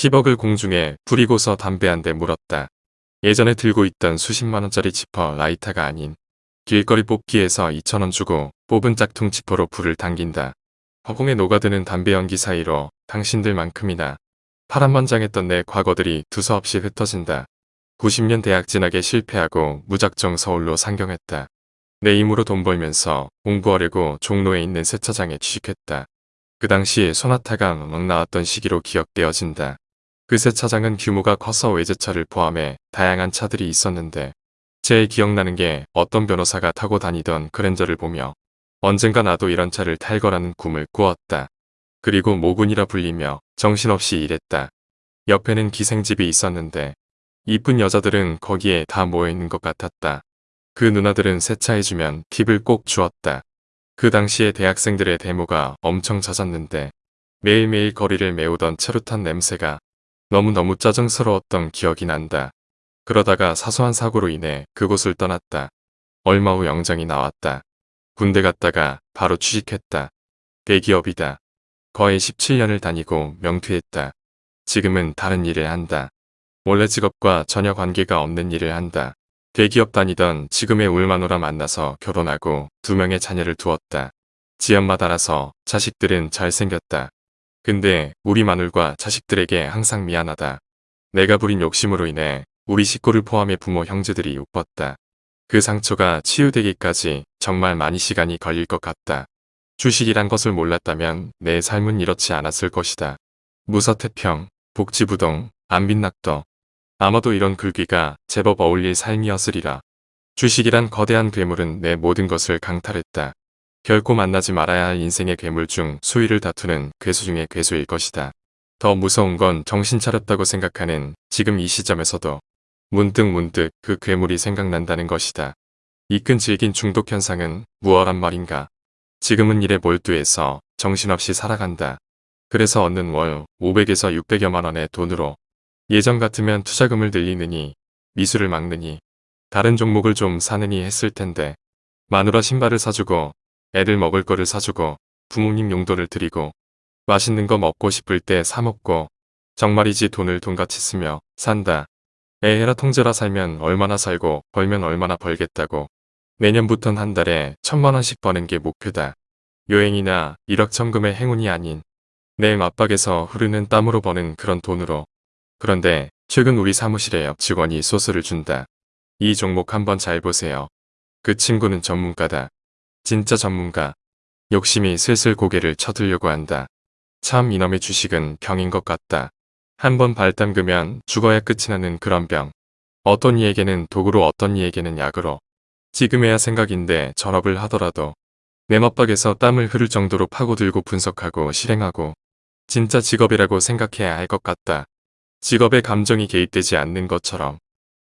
10억을 공중에 부리고서 담배 한 대 물었다. 예전에 들고 있던 수십만원짜리 지퍼 라이터가 아닌 길거리 뽑기에서 2천원 주고 뽑은 짝퉁 지퍼로 불을 당긴다. 허공에 녹아드는 담배 연기 사이로 당신들만큼이나 파란만장했던 내 과거들이 두서없이 흩어진다. 90년 대학 진학에 실패하고 무작정 서울로 상경했다. 내 힘으로 돈 벌면서 공부하려고 종로에 있는 세차장에 취직했다. 그 당시 소나타가 막 나왔던 시기로 기억되어진다. 그 세차장은 규모가 커서 외제차를 포함해 다양한 차들이 있었는데 제일 기억나는 게 어떤 변호사가 타고 다니던 그랜저를 보며 언젠가 나도 이런 차를 탈 거라는 꿈을 꾸었다. 그리고 모군이라 불리며 정신없이 일했다. 옆에는 기생집이 있었는데 이쁜 여자들은 거기에 다 모여있는 것 같았다. 그 누나들은 세차해주면 팁을 꼭 주었다. 그 당시에 대학생들의 데모가 엄청 잦았는데 매일매일 거리를 메우던 차루탄 냄새가 너무너무 짜증스러웠던 기억이 난다. 그러다가 사소한 사고로 인해 그곳을 떠났다. 얼마 후 영장이 나왔다. 군대 갔다가 바로 취직했다. 대기업이다. 거의 17년을 다니고 명퇴했다. 지금은 다른 일을 한다. 원래 직업과 전혀 관계가 없는 일을 한다. 대기업 다니던 지금의 울마노라 만나서 결혼하고 두 명의 자녀를 두었다. 지엄마 따라서 자식들은 잘생겼다. 근데 우리 마눌과 자식들에게 항상 미안하다. 내가 부린 욕심으로 인해 우리 식구를 포함해 부모 형제들이 웃었다. 그 상처가 치유되기까지 정말 많이 시간이 걸릴 것 같다. 주식이란 것을 몰랐다면 내 삶은 이렇지 않았을 것이다. 무서태평, 복지부동, 안빈낙도, 아마도 이런 글귀가 제법 어울릴 삶이었으리라. 주식이란 거대한 괴물은 내 모든 것을 강탈했다. 결코 만나지 말아야 할 인생의 괴물 중 수위를 다투는 괴수 중의 괴수일 것이다. 더 무서운 건 정신 차렸다고 생각하는 지금 이 시점에서도 문득 문득 그 괴물이 생각난다는 것이다. 이끈 질긴 중독 현상은 무얼한 말인가. 지금은 일에 몰두해서 정신없이 살아간다. 그래서 얻는 월 500에서 600여만 원의 돈으로 예전 같으면 투자금을 늘리느니 미술을 막느니 다른 종목을 좀 사느니 했을 텐데 마누라 신발을 사주고 애들 먹을 거를 사주고 부모님 용돈을 드리고 맛있는 거 먹고 싶을 때 사 먹고 정말이지 돈을 돈같이 쓰며 산다. 애해라 통제라 살면 얼마나 살고 벌면 얼마나 벌겠다고 내년부턴 한 달에 천만 원씩 버는 게 목표다. 여행이나 일억천금의 행운이 아닌 내 맞박에서 흐르는 땀으로 버는 그런 돈으로 그런데 최근 우리 사무실에 옆 직원이 소스를 준다. 이 종목 한번 잘 보세요. 그 친구는 전문가다. 진짜 전문가. 욕심이 슬슬 고개를 쳐들려고 한다. 참 이놈의 주식은 병인 것 같다. 한번 발 담그면 죽어야 끝이 나는 그런 병. 어떤 이에게는 독으로 어떤 이에게는 약으로. 지금에야 생각인데 전업을 하더라도 내 마빡에서 땀을 흐를 정도로 파고들고 분석하고 실행하고 진짜 직업이라고 생각해야 할 것 같다. 직업에 감정이 개입되지 않는 것처럼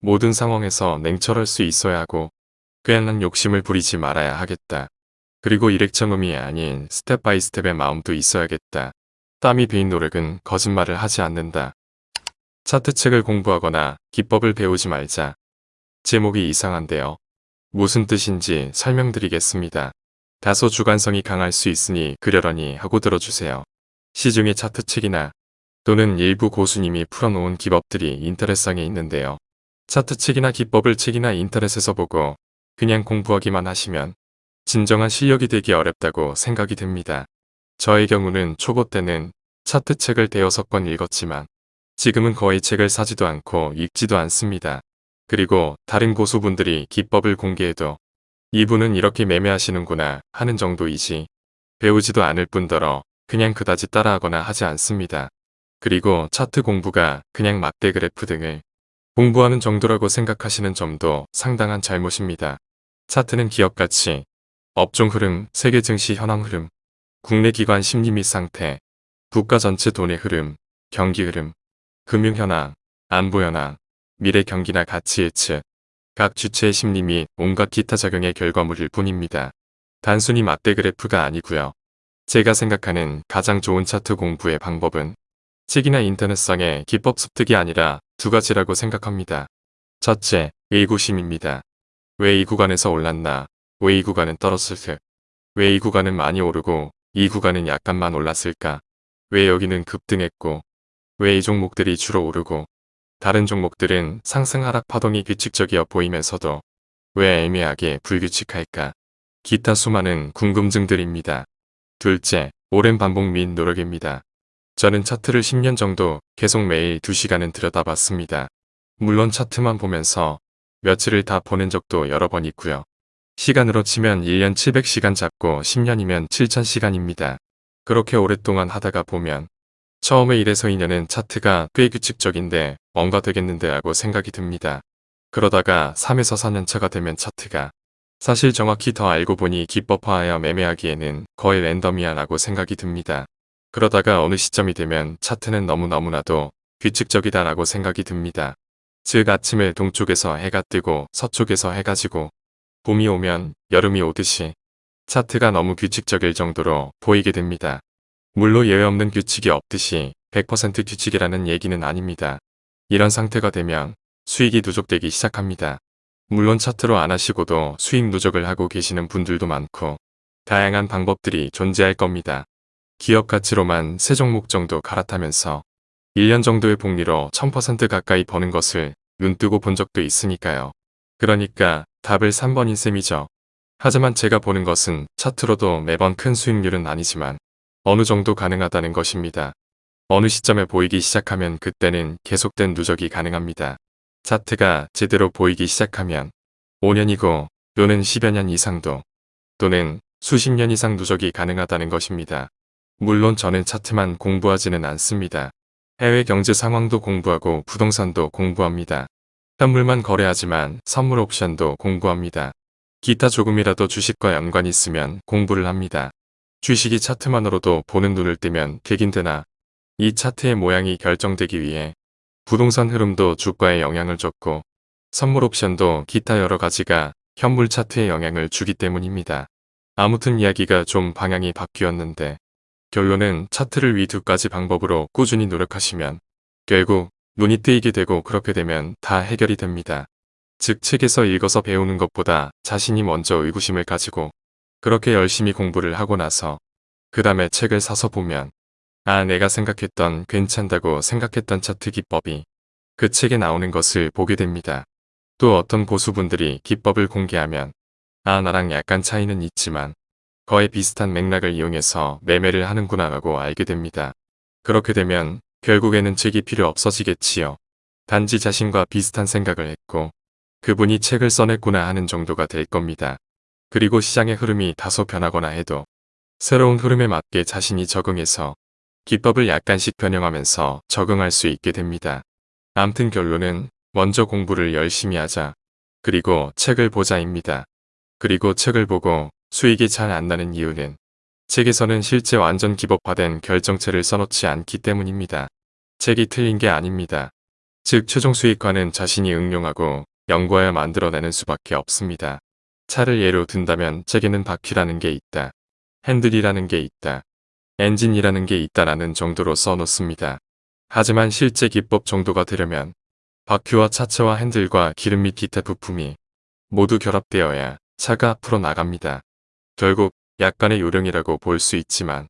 모든 상황에서 냉철할 수 있어야 하고 괜한 욕심을 부리지 말아야 하겠다. 그리고 일확천금이 아닌 step by step의 마음도 있어야겠다. 땀이 베인 노력은 거짓말을 하지 않는다. 차트책을 공부하거나 기법을 배우지 말자. 제목이 이상한데요. 무슨 뜻인지 설명드리겠습니다. 다소 주관성이 강할 수 있으니 그려라니 하고 들어주세요. 시중의 차트책이나 또는 일부 고수님이 풀어놓은 기법들이 인터넷상에 있는데요. 차트책이나 기법을 책이나 인터넷에서 보고 그냥 공부하기만 하시면 진정한 실력이 되기 어렵다고 생각이 듭니다. 저의 경우는 초보 때는 차트 책을 대여섯 권 읽었지만 지금은 거의 책을 사지도 않고 읽지도 않습니다. 그리고 다른 고수분들이 기법을 공개해도 이분은 이렇게 매매하시는구나 하는 정도이지 배우지도 않을 뿐더러 그냥 그다지 따라하거나 하지 않습니다. 그리고 차트 공부가 그냥 막대 그래프 등을 공부하는 정도라고 생각하시는 점도 상당한 잘못입니다. 차트는 기업 가치, 업종 흐름, 세계 증시 현황 흐름, 국내 기관 심리 및 상태, 국가 전체 돈의 흐름, 경기 흐름, 금융 현황, 안보 현황, 미래 경기나 가치 예측, 각 주체의 심리 및 온갖 기타 작용의 결과물일 뿐입니다. 단순히 막대 그래프가 아니고요. 제가 생각하는 가장 좋은 차트 공부의 방법은 책이나 인터넷상의 기법 습득이 아니라 두 가지라고 생각합니다. 첫째, 의구심입니다. 왜 이 구간에서 올랐나? 왜 이 구간은 떨어졌을 왜이 구간은 많이 오르고 이 구간은 약간만 올랐을까? 왜 여기는 급등했고 왜 이 종목들이 주로 오르고 다른 종목들은 상승 하락 파동이 규칙적이어 보이면서도 왜 애매하게 불규칙할까? 기타 수많은 궁금증들입니다. 둘째, 오랜 반복 및 노력입니다. 저는 차트를 10년 정도 계속 매일 2시간은 들여다봤습니다. 물론 차트만 보면서 며칠을 다 보낸 적도 여러 번 있고요. 시간으로 치면 1년 700시간 잡고 10년이면 7000시간입니다. 그렇게 오랫동안 하다가 보면 처음에 1에서 2년은 차트가 꽤 규칙적인데 뭔가 되겠는데 라고 생각이 듭니다. 그러다가 3에서 4년차가 되면 차트가 사실 정확히 더 알고 보니 기법화하여 매매하기에는 거의 랜덤이야 라고 생각이 듭니다. 그러다가 어느 시점이 되면 차트는 너무너무나도 규칙적이다 라고 생각이 듭니다. 즉 아침에 동쪽에서 해가 뜨고 서쪽에서 해가 지고 봄이 오면 여름이 오듯이 차트가 너무 규칙적일 정도로 보이게 됩니다. 물론 예외 없는 규칙이 없듯이 100% 규칙이라는 얘기는 아닙니다. 이런 상태가 되면 수익이 누적되기 시작합니다. 물론 차트로 안 하시고도 수익 누적을 하고 계시는 분들도 많고 다양한 방법들이 존재할 겁니다. 기업 가치로만 세 종목 정도 갈아타면서 1년 정도의 복리로 1000% 가까이 버는 것을 눈뜨고 본 적도 있으니까요. 그러니까 답을 3번인 셈이죠. 하지만 제가 보는 것은 차트로도 매번 큰 수익률은 아니지만 어느 정도 가능하다는 것입니다. 어느 시점에 보이기 시작하면 그때는 계속된 누적이 가능합니다. 차트가 제대로 보이기 시작하면 5년이고 또는 10여 년 이상도 또는 수십 년 이상 누적이 가능하다는 것입니다. 물론 저는 차트만 공부하지는 않습니다. 해외 경제 상황도 공부하고 부동산도 공부합니다. 현물만 거래하지만 선물 옵션도 공부합니다. 기타 조금이라도 주식과 연관이 있으면 공부를 합니다. 주식이 차트만으로도 보는 눈을 뜨면 되긴 되나 이 차트의 모양이 결정되기 위해 부동산 흐름도 주가에 영향을 줬고 선물 옵션도 기타 여러 가지가 현물 차트에 영향을 주기 때문입니다. 아무튼 이야기가 좀 방향이 바뀌었는데 결론은 차트를 위 두 가지 방법으로 꾸준히 노력하시면 결국 눈이 뜨이게 되고 그렇게 되면 다 해결이 됩니다. 즉 책에서 읽어서 배우는 것보다 자신이 먼저 의구심을 가지고 그렇게 열심히 공부를 하고 나서 그 다음에 책을 사서 보면 아 내가 생각했던 괜찮다고 생각했던 차트 기법이 그 책에 나오는 것을 보게 됩니다. 또 어떤 고수분들이 기법을 공개하면 아 나랑 약간 차이는 있지만 거의 비슷한 맥락을 이용해서 매매를 하는구나 라고 알게 됩니다. 그렇게 되면 결국에는 책이 필요 없어지겠지요. 단지 자신과 비슷한 생각을 했고 그분이 책을 써냈구나 하는 정도가 될 겁니다. 그리고 시장의 흐름이 다소 변하거나 해도 새로운 흐름에 맞게 자신이 적응해서 기법을 약간씩 변형하면서 적응할 수 있게 됩니다. 암튼 결론은 먼저 공부를 열심히 하자. 그리고 책을 보자입니다. 그리고 책을 보고 수익이 잘 안 나는 이유는 책에서는 실제 완전 기법화된 결정체를 써놓지 않기 때문입니다. 책이 틀린 게 아닙니다. 즉 최종 수익화는 자신이 응용하고 연구하여 만들어내는 수밖에 없습니다. 차를 예로 든다면 책에는 바퀴라는 게 있다. 핸들이라는 게 있다. 엔진이라는 게 있다라는 정도로 써놓습니다. 하지만 실제 기법 정도가 되려면 바퀴와 차체와 핸들과 기름 및 기타 부품이 모두 결합되어야 차가 앞으로 나갑니다. 결국 약간의 요령이라고 볼 수 있지만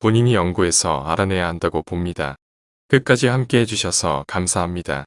본인이 연구해서 알아내야 한다고 봅니다. 끝까지 함께 해주셔서 감사합니다.